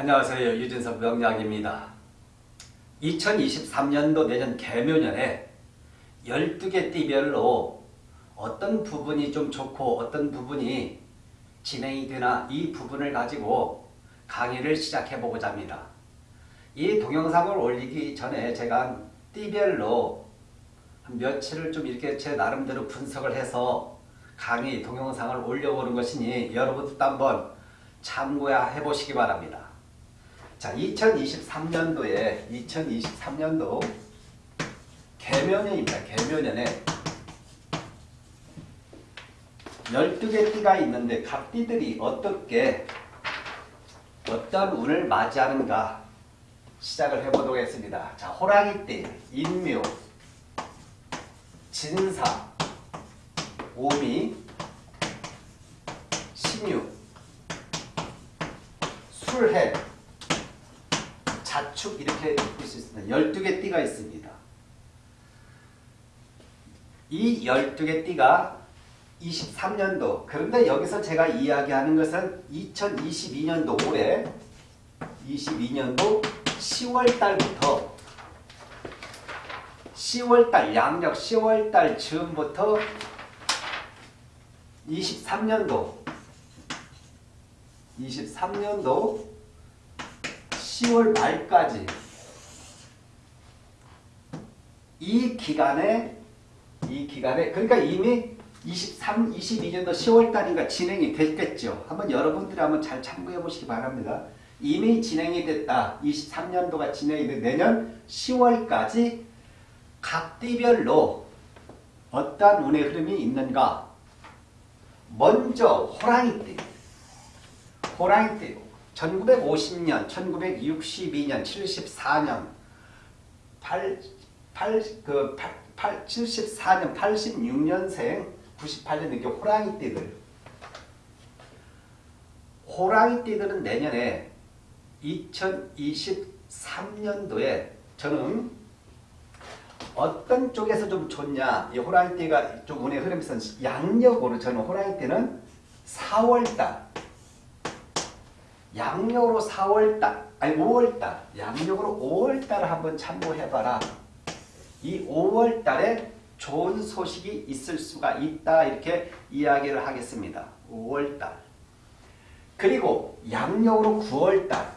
안녕하세요. 유진석 명약입니다. 2023년도 내년 개묘년에 12개 띠별로 어떤 부분이 좀 좋고 어떤 부분이 진행이 되나 이 부분을 가지고 강의를 시작해 보고자 합니다. 이 동영상을 올리기 전에 제가 띠별로 한 며칠을 좀 이렇게 제 나름대로 분석을 해서 강의 동영상을 올려보는 것이니 여러분도 한번 참고해 보시기 바랍니다. 자, 2023년도에 2023년도 개묘년입니다. 개묘년에 12개 띠가 있는데 각 띠들이 어떻게 어떤 운을 맞이하는가 시작을 해보도록 하겠습니다. 자, 호랑이띠, 인묘, 진사, 오미, 신유, 술해, 자축 이렇게 볼 수 있습니다. 12개 띠가 있습니다. 이 12개 띠가 23년도 그런데 여기서 제가 이야기하는 것은 2022년도 올해 22년도 10월 달부터 10월 달 양력 10월 달 즈음부터 23년도 23년도 10월 말까지 이 기간에 이 기간에 그러니까 이미 23, 22년도 10월 달인가 진행이 됐겠죠. 한번 여러분들이 한번 잘 참고해 보시기 바랍니다. 이미 진행이 됐다. 23년도가 진행이 된 내년 10월까지 각 띠별로 어떠한 운의 흐름이 있는가? 먼저 호랑이띠. 호랑이띠. 1950년, 1962년, 74년, 8, 8, 그 8, 8, 74년, 86년생, 98년 이렇게 호랑이 띠들. 호랑이 띠들은 내년에 2023년도에 저는 어떤 쪽에서 좀 좋냐 이 호랑이 띠가 좀 운의 흐름에서 양력으로 저는 호랑이 띠는 4월달 양력으로 4월달 아니 5월달 양력으로 5월달을 한번 참고해봐라. 이 5월달에 좋은 소식이 있을 수가 있다 이렇게 이야기를 하겠습니다. 5월달. 그리고 양력으로 9월달.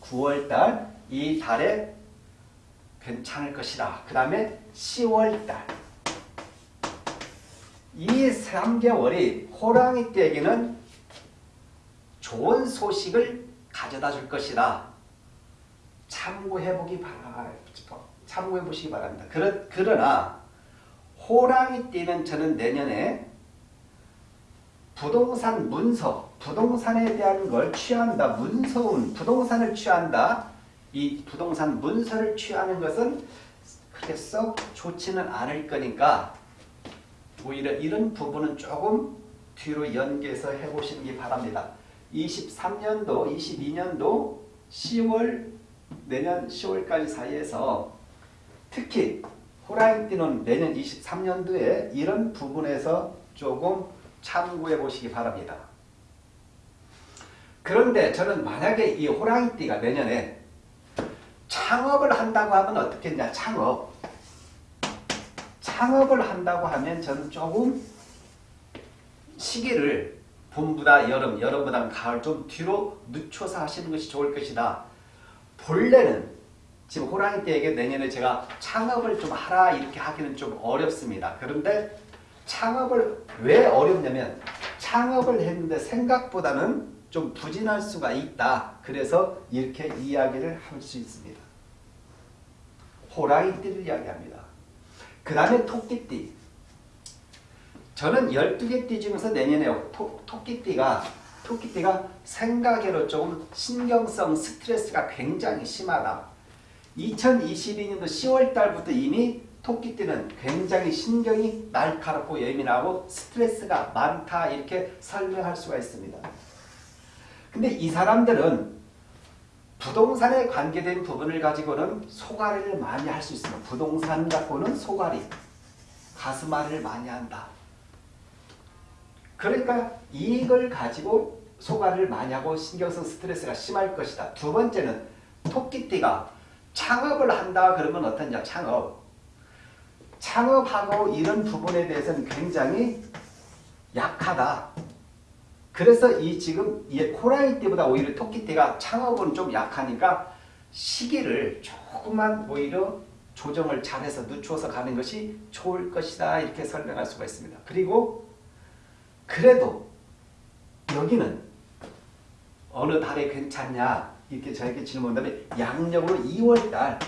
9월달 이 달에 괜찮을 것이다. 그 다음에 10월달. 이 3개월이 호랑이띠에게는 좋은 소식을 가져다 줄 것이다. 참고해 보기 바라 참고해 보시기 바랍니다. 그러, 그러나 호랑이 띠는 저는 내년에 부동산 문서, 부동산에 대한 걸 취한다. 문서운, 부동산을 취한다. 이 부동산 문서를 취하는 것은 그렇게 썩 좋지는 않을 거니까 오히려 이런 부분은 조금 뒤로 연계해서 해보시는 게 바랍니다. 23년도, 22년도 10월, 내년 10월까지 사이에서 특히 호랑이띠는 내년 23년도에 이런 부분에서 조금 참고해 보시기 바랍니다. 그런데 저는 만약에 이 호랑이띠가 내년에 창업을 한다고 하면 어떻겠냐 창업 창업을 한다고 하면 저는 조금 시기를 봄보다 여름, 여름보다 가을 좀 뒤로 늦춰서 하시는 것이 좋을 것이다. 본래는 지금 호랑이띠에게 내년에 제가 창업을 좀 하라 이렇게 하기는 좀 어렵습니다. 그런데 창업을 왜 어렵냐면 창업을 했는데 생각보다는 좀 부진할 수가 있다. 그래서 이렇게 이야기를 할 수 있습니다. 호랑이띠를 이야기합니다. 그 다음에 토끼띠. 저는 12개 띠 중에서 내년에 토, 토끼띠가 토끼띠가 생각외로 조금 신경성 스트레스가 굉장히 심하다. 2022년도 10월 달부터 이미 토끼띠는 굉장히 신경이 날카롭고 예민하고 스트레스가 많다 이렇게 설명할 수가 있습니다. 근데 이 사람들은 부동산에 관계된 부분을 가지고는 소가리를 많이 할 수 있습니다. 부동산 갖고는 소가리, 가슴앓이를 많이 한다. 그러니까 이익을 가지고 소가를 많이 하고 신경성 스트레스가 심할 것이다. 두 번째는 토끼띠가 창업을 한다 그러면 어떠냐 창업. 창업하고 이런 부분에 대해서는 굉장히 약하다. 그래서 이 지금 이 코라이 띠보다 오히려 토끼띠가 창업은 좀 약하니까 시기를 조금만 오히려 조정을 잘해서 늦추어서 가는 것이 좋을 것이다 이렇게 설명할 수가 있습니다. 그리고 그래도 여기는 어느 달에 괜찮냐? 이렇게 저에게 질문한다면 양력으로 2월달.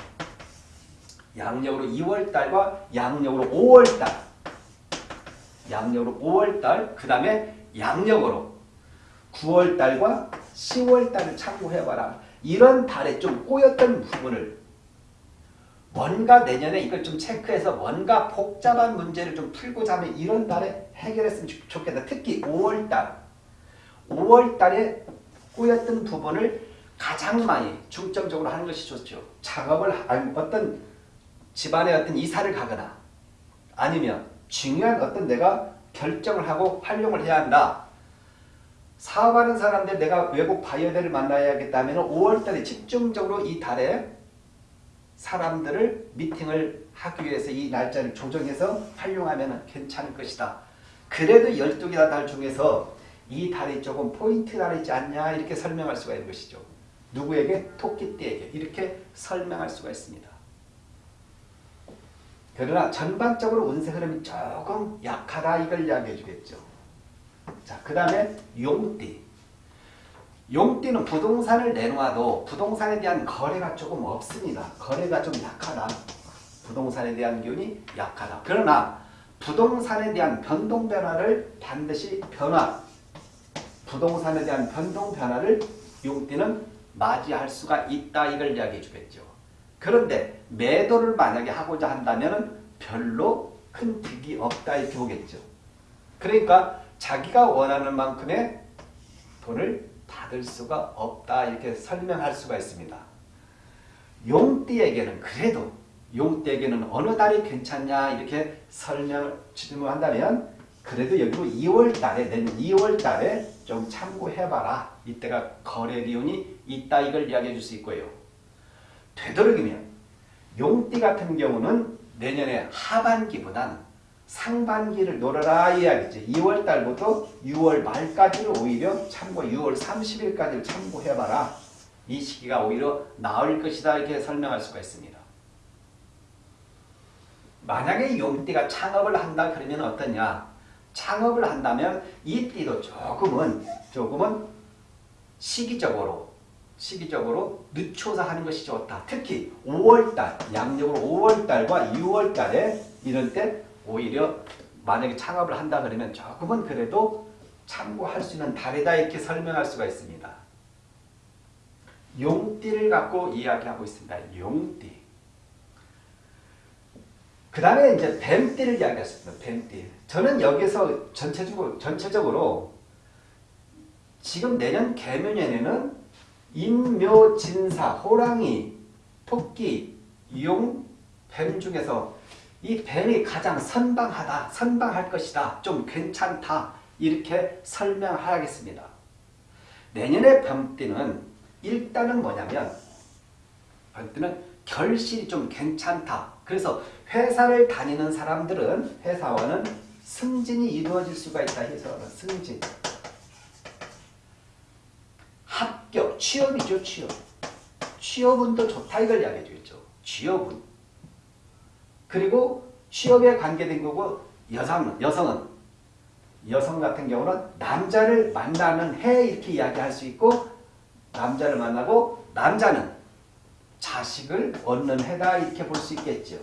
양력으로 2월달과 양력으로 5월달. 양력으로 5월달 그 다음에 양력으로 9월달과 10월달을 참고해봐라. 이런 달에 좀 꼬였던 부분을 뭔가 내년에 이걸 좀 체크해서 뭔가 복잡한 문제를 좀 풀고자 하면 이런 달에 해결했으면 좋겠다. 특히 5월달 5월달에 꼬였던 부분을 가장 많이 중점적으로 하는 것이 좋죠. 작업을 어떤 집안에 어떤 이사를 가거나 아니면 중요한 어떤 내가 결정을 하고 활용을 해야 한다. 사업하는 사람들 내가 외국 바이어들을 만나야겠다면 5월달에 집중적으로 이 달에 사람들을 미팅을 하기 위해서 이 날짜를 조정해서 활용하면 괜찮을 것이다. 그래도 12개나 달 중에서 이 달이 조금 포인트 달이지 않냐 이렇게 설명할 수가 있는 것이죠. 누구에게? 토끼띠에게 이렇게 설명할 수가 있습니다. 그러나 전반적으로 운세 흐름이 조금 약하다 이걸 이야기해 주겠죠. 자, 그 다음에 용띠. 용띠는 부동산을 내놓아도 부동산에 대한 거래가 조금 없습니다. 거래가 좀 약하다. 부동산에 대한 기운이 약하다. 그러나 부동산에 대한 변동 변화를 반드시 변화, 부동산에 대한 변동 변화를 용띠는 맞이할 수가 있다 이걸 이야기해 주겠죠. 그런데 매도를 만약에 하고자 한다면 별로 큰 득이 없다 이렇게 보겠죠. 그러니까 자기가 원하는 만큼의 돈을 받을 수가 없다 이렇게 설명할 수가 있습니다. 용띠에게는 그래도 용띠에게는 어느 달이 괜찮냐 이렇게 설명 질문한다면 그래도 여기로 2월 달에 내년 2월 달에 좀 참고해봐라. 이때가 거래 비운이 있다 이걸 이야기해 줄 수 있고요. 되도록이면 용띠 같은 경우는 내년에 하반기보단 상반기를 노려라 이야기지. 2월 달부터 6월 말까지를 오히려 참고 6월 30일까지를 참고해봐라. 이 시기가 오히려 나을 것이다 이렇게 설명할 수가 있습니다. 만약에 용띠가 창업을 한다 그러면 어떠냐? 창업을 한다면 이 띠도 조금은 조금은 시기적으로 시기적으로 늦춰서 하는 것이 좋다. 특히 5월달, 양력으로 5월달과 6월달에 이런 때 오히려 만약에 창업을 한다 그러면 조금은 그래도 참고할 수 있는 달이다 이렇게 설명할 수가 있습니다. 용띠를 갖고 이야기하고 있습니다. 용띠. 그 다음에 이제 뱀띠를 이야기했습니다. 뱀띠. 저는 여기서 전체적으로, 전체적으로 지금 내년 개묘년에는 인묘진사, 호랑이, 토끼, 용, 뱀 중에서 이 뱀이 가장 선방하다, 선방할 것이다, 좀 괜찮다 이렇게 설명하겠습니다. 내년의 뱀띠는 일단은 뭐냐면 뱀띠는 결실이 좀 괜찮다. 그래서 회사를 다니는 사람들은 회사와는 승진이 이루어질 수가 있다 해서 승진. 합격, 취업이죠, 취업. 취업운도 좋다 이걸 이야기해 주겠죠. 취업운. 그리고 취업에 관계된 거고 여성, 여성은 여성 같은 경우는 남자를 만나는 해 이렇게 이야기할 수 있고 남자를 만나고 남자는 자식을 얻는 해다 이렇게 볼 수 있겠죠.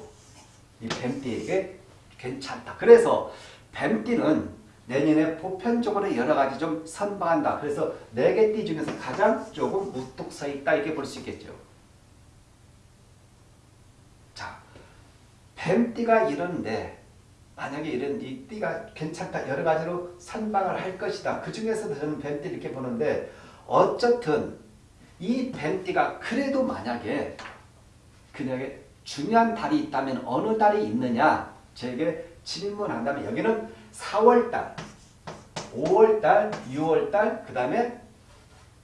이 뱀띠에게 괜찮다. 그래서 뱀띠는 내년에 보편적으로 여러 가지 좀 선방한다. 그래서 네 개 띠 중에서 가장 조금 우뚝 서 있다 이렇게 볼 수 있겠죠. 뱀띠가 이런데 만약에 이런 이 띠가 괜찮다. 여러 가지로 선방을 할 것이다. 그 중에서도 저는 뱀띠 이렇게 보는데 어쨌든 이 뱀띠가 그래도 만약에 그녀에게 중요한 달이 있다면 어느 달이 있느냐 저에게 질문한다면 여기는 4월달, 5월달, 6월달, 그 다음에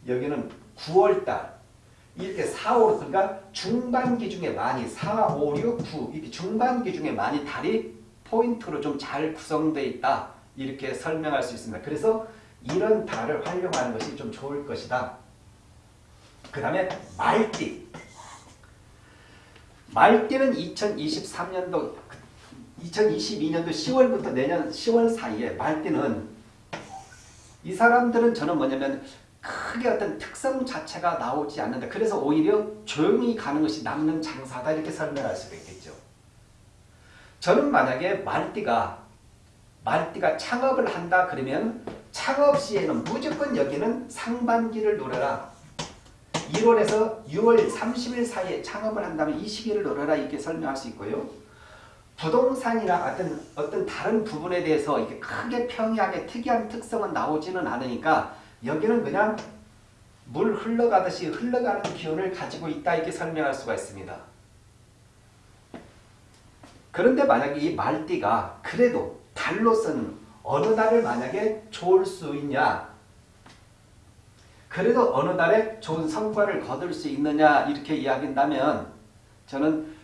여기는 9월달 이렇게 4, 5, 그러니까 중반기 중에 많이 4, 5, 6, 9 이렇게 중반기 중에 많이 달이 포인트로 좀 잘 구성되어 있다. 이렇게 설명할 수 있습니다. 그래서 이런 달을 활용하는 것이 좀 좋을 것이다. 그 다음에 말띠. 말띠는 2023년도 2022년도 10월부터 내년 10월 사이에 말띠는 이 사람들은 저는 뭐냐면 크게 어떤 특성 자체가 나오지 않는다. 그래서 오히려 조용히 가는 것이 남는 장사다 이렇게 설명할 수가 있겠죠. 저는 만약에 말띠가 말띠가 창업을 한다 그러면 창업 시에는 무조건 여기는 상반기를 노려라. 1월에서 6월 30일 사이에 창업을 한다면 이 시기를 노려라 이렇게 설명할 수 있고요. 부동산이나 어떤 어떤 다른 부분에 대해서 이렇게 크게 평이하게 특이한 특성은 나오지는 않으니까 여기는 그냥 물 흘러가듯이 흘러가는 기운을 가지고 있다 이렇게 설명할 수가 있습니다. 그런데 만약에 이 말띠가 그래도 달로서는 어느 달을 만약에 좋을 수 있냐 그래도 어느 달에 좋은 성과를 거둘 수 있느냐 이렇게 이야기한다면 저는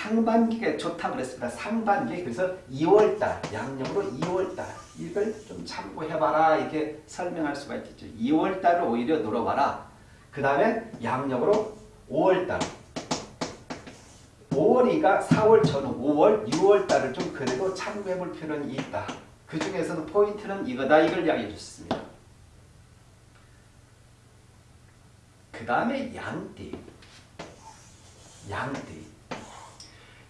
상반기가 좋다고 그랬습니다. 상반기 그래서 2월달 양력으로 2월달 이걸 좀 참고해봐라 이렇게 설명할 수가 있겠죠. 2월달을 오히려 노려봐라. 그 다음에 양력으로 5월달 5월이가 4월 전후 5월 6월달을 좀 그래도 참고해볼 필요는 있다. 그 중에서도 포인트는 이거다 이걸 이야기해 주셨습니다. 그 다음에 양띠 양띠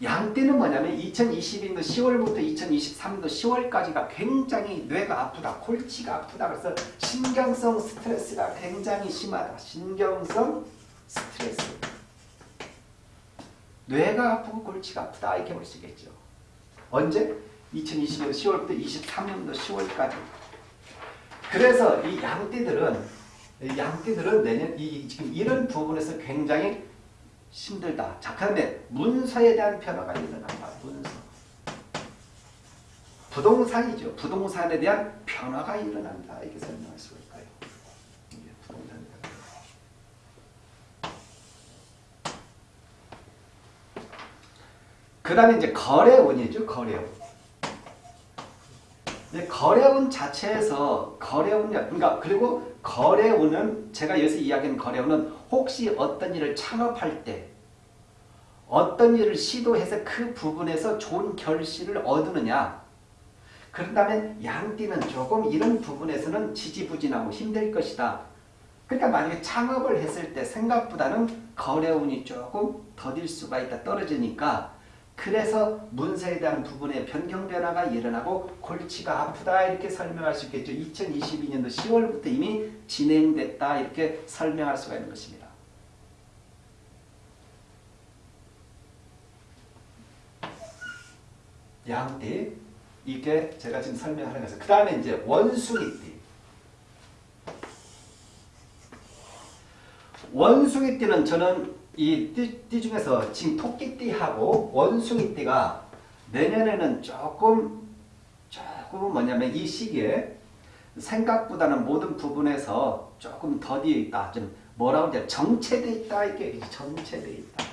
양띠는 뭐냐면 2022년도 10월부터 2023년도 10월까지가 굉장히 뇌가 아프다. 골치가 아프다. 그래서 신경성 스트레스가 굉장히 심하다. 신경성 스트레스. 뇌가 아프고 골치가 아프다. 이렇게 볼 수 있겠죠. 언제? 2020년도 10월부터 23년도 10월까지. 그래서 이 양띠들은 양띠들은 내년 이 지금 이런 부분에서 굉장히 힘들다. 자, 그런데 문서에 대한 변화가 일어난다. 문서. 부동산이죠. 부동산에 대한 변화가 일어난다. 이렇게 설명할 있까요? 이게 부동산 그 다음에 이제 거래운이죠. 거래운. 이제 거래운 자체에서 거래운, 그러니까 그리고 거래운은 제가 여기서 이야기하는 거래운은 혹시 어떤 일을 창업할 때 어떤 일을 시도해서 그 부분에서 좋은 결실을 얻느냐 그런다면 양띠는 조금 이런 부분에서는 지지부진하고 힘들 것이다. 그러니까 만약에 창업을 했을 때 생각보다는 거래운이 조금 더딜 수가 있다 떨어지니까 그래서 문서에 대한 부분에 변경 변화가 일어나고 골치가 아프다 이렇게 설명할 수 있겠죠. 2022년도 10월부터 이미 진행됐다 이렇게 설명할 수가 있는 것입니다. 양띠 이게 제가 지금 설명하는 것은 그 다음에 이제 원숭이띠 원숭이띠는 저는 이 띠 중에서 지금 토끼띠하고 원숭이띠가 내년에는 조금 조금 뭐냐면 이 시기에 생각보다는 모든 부분에서 조금 더디어 있다. 좀 뭐라고 이제 정체돼 있다. 이게 정체돼 있다.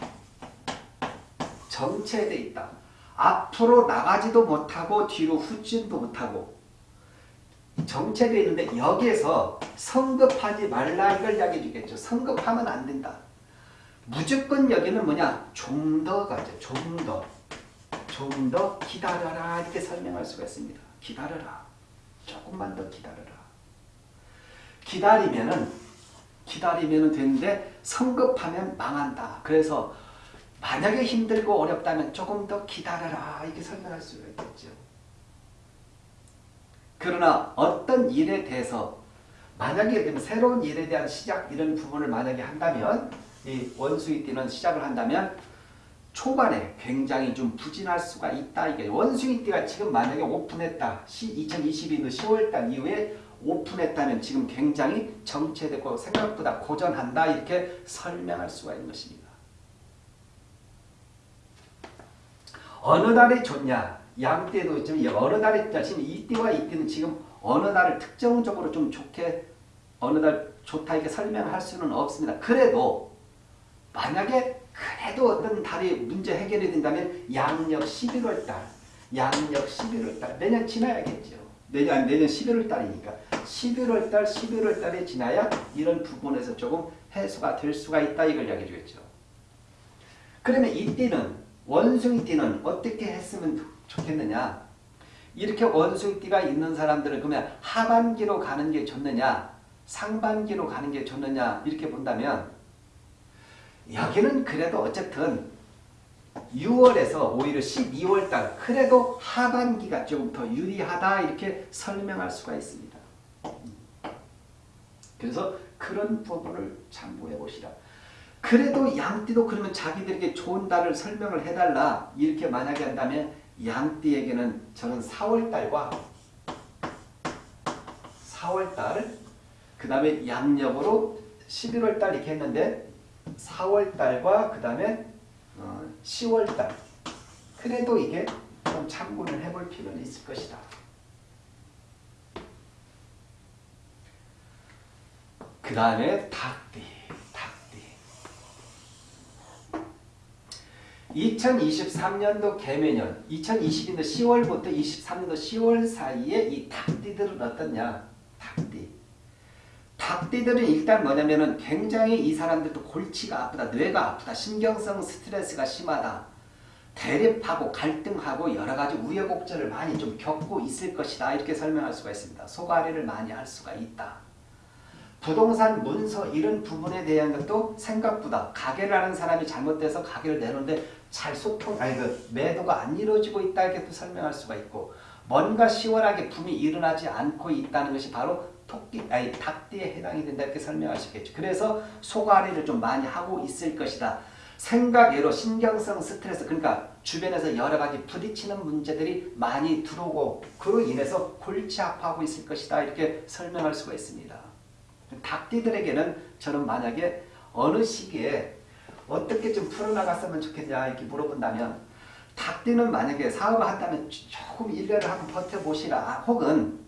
정체돼 있다. 앞으로 나가지도 못하고 뒤로 후진도 못하고 정체되어 있는데 여기에서 성급하지 말라 이걸 이야기해 주겠죠. 성급하면 안 된다. 무조건 여기는 뭐냐? 좀 더 가죠. 좀 더. 좀 더 기다려라 이렇게 설명할 수가 있습니다. 기다려라. 조금만 더 기다려라. 기다리면은 기다리면 되는데 성급하면 망한다. 그래서 만약에 힘들고 어렵다면 조금 더 기다려라 이렇게 설명할 수가 있겠죠. 그러나 어떤 일에 대해서 만약에 새로운 일에 대한 시작 이런 부분을 만약에 한다면 이 원숭이띠는 시작을 한다면 초반에 굉장히 좀 부진할 수가 있다. 이게 원숭이 띠가 지금 만약에 오픈했다. 2022년 10월달 이후에 오픈했다면 지금 굉장히 정체되고 생각보다 고전한다. 이렇게 설명할 수가 있는 것입니다. 어느 날이 좋냐? 양 때도 좀 어느 날이 지금 이때와 이때는 지금 어느 날을 특정적으로 좀 좋게 어느 날 좋다 이렇게 설명할 수는 없습니다. 그래도 만약에 그래도 어떤 달이 문제 해결이 된다면 양력 11월 달, 양력 11월 달 내년 지나야겠죠. 내년 내년 11월 달이니까 11월 달, 11월 달에 지나야 이런 부분에서 조금 해소가 될 수가 있다 이걸 이야기해 주겠죠. 그러면 이때는 원숭이띠는 어떻게 했으면 좋겠느냐? 이렇게 원숭이띠가 있는 사람들은 그러면 하반기로 가는 게 좋느냐? 상반기로 가는 게 좋느냐? 이렇게 본다면 여기는 그래도 어쨌든 6월에서 오히려 12월 달 그래도 하반기가 조금 더 유리하다 이렇게 설명할 수가 있습니다. 그래서 그런 부분을 참고해 보시라. 그래도 양띠도 그러면 자기들에게 좋은 달을 설명을 해달라 이렇게 만약에 한다면 양띠에게는 저는 4월달과 4월달 그 다음에 양력으로 11월달 이렇게 했는데 4월달과 그 다음에 어, 10월달 그래도 이게 좀 참고를 해볼 필요는 있을 것이다. 그 다음에 닭띠. 2023년도 개면년, 2022년도 10월부터 23년도 10월 사이에 이 닭띠들은 어떻냐? 닭띠. 닭띠들은 일단 뭐냐면은 굉장히 이 사람들도 골치가 아프다, 뇌가 아프다, 신경성 스트레스가 심하다. 대립하고 갈등하고 여러 가지 우여곡절을 많이 좀 겪고 있을 것이다. 이렇게 설명할 수가 있습니다. 속앓이를 많이 할 수가 있다. 부동산 문서 이런 부분에 대한 것도 생각보다 가게를 하는 사람이 잘못돼서 가게를 내놓는데 잘 소통 아니 그 매도가 안 이루어지고 있다 이렇게 또 설명할 수가 있고 뭔가 시원하게 붐이 일어나지 않고 있다는 것이 바로 토끼 아니 닭띠에 해당이 된다 이렇게 설명할 수 있겠죠. 그래서 소가리를 좀 많이 하고 있을 것이다. 생각외로 신경성 스트레스 그러니까 주변에서 여러 가지 부딪히는 문제들이 많이 들어오고 그로 인해서 골치 아파하고 있을 것이다 이렇게 설명할 수가 있습니다. 닭띠들에게는 저는 만약에 어느 시기에 어떻게 좀 풀어나갔으면 좋겠냐 이렇게 물어본다면 닭띠는 만약에 사업을 한다면 조금 1년을 한번 버텨보시라 혹은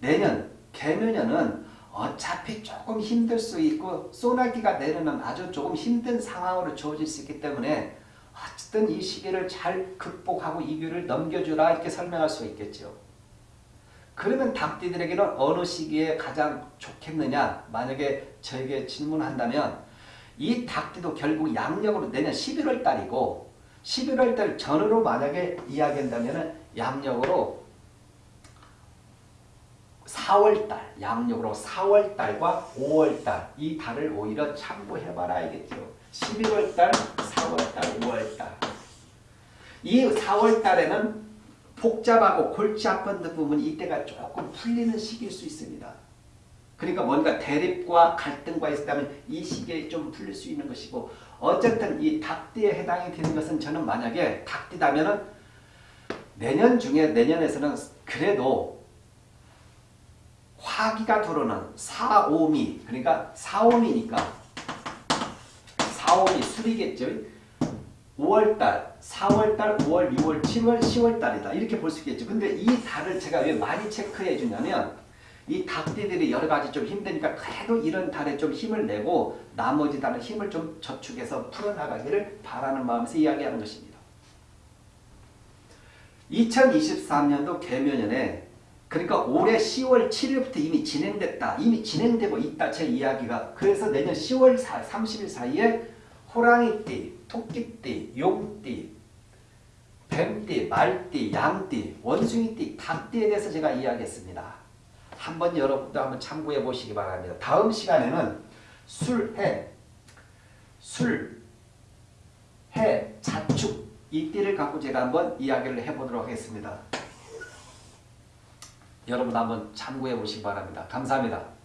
내년 개면년은 어차피 조금 힘들 수 있고 소나기가 내리면 아주 조금 힘든 상황으로 주어질 수 있기 때문에 어쨌든 이 시기를 잘 극복하고 이기를 넘겨주라 이렇게 설명할 수 있겠죠. 그러면 닭띠들에게는 어느 시기에 가장 좋겠느냐 만약에 저에게 질문한다면 이 닭띠도 결국 양력으로 내년 11월 달이고 11월 달 전으로 만약에 이야기한다면 양력으로 4월 달, 양력으로 4월 달과 5월 달 이 달을 오히려 참고해봐라 알겠죠. 11월 달, 4월 달, 5월 달 이 4월 달에는 복잡하고 골치 아픈 부분이 이때가 조금 풀리는 시기일 수 있습니다. 그러니까 뭔가 대립과 갈등과 있다면 이 시기에 좀 풀릴 수 있는 것이고 어쨌든 이 닭띠에 해당이 되는 것은 저는 만약에 닭띠다면은 내년 중에 내년에서는 그래도 화기가 들어오는 4, 5미 그러니까 4, 5미니까 4, 5미 술이겠죠. 5월달, 4월달, 5월, 6월, 7월, 10월달이다. 이렇게 볼 수 있겠죠. 근데 이 달을 제가 왜 많이 체크해 주냐면 이 닭띠들이 여러 가지 좀 힘드니까 그래도 이런 달에 좀 힘을 내고 나머지 달은 힘을 좀 저축해서 풀어나가기를 바라는 마음에서 이야기하는 것입니다. 2023년도 개묘년에 그러니까 올해 10월 7일부터 이미 진행됐다. 이미 진행되고 있다. 제 이야기가. 그래서 내년 10월 30일 사이에 호랑이띠, 토끼띠, 용띠, 뱀띠, 말띠, 양띠, 원숭이띠, 닭띠에 대해서 제가 이야기했습니다. 한번 여러분도 한번 참고해 보시기 바랍니다. 다음 시간에는 술, 해, 술, 해, 자축 이 띠를 갖고 제가 한번 이야기를 해보도록 하겠습니다. 여러분 한번 참고해 보시기 바랍니다. 감사합니다.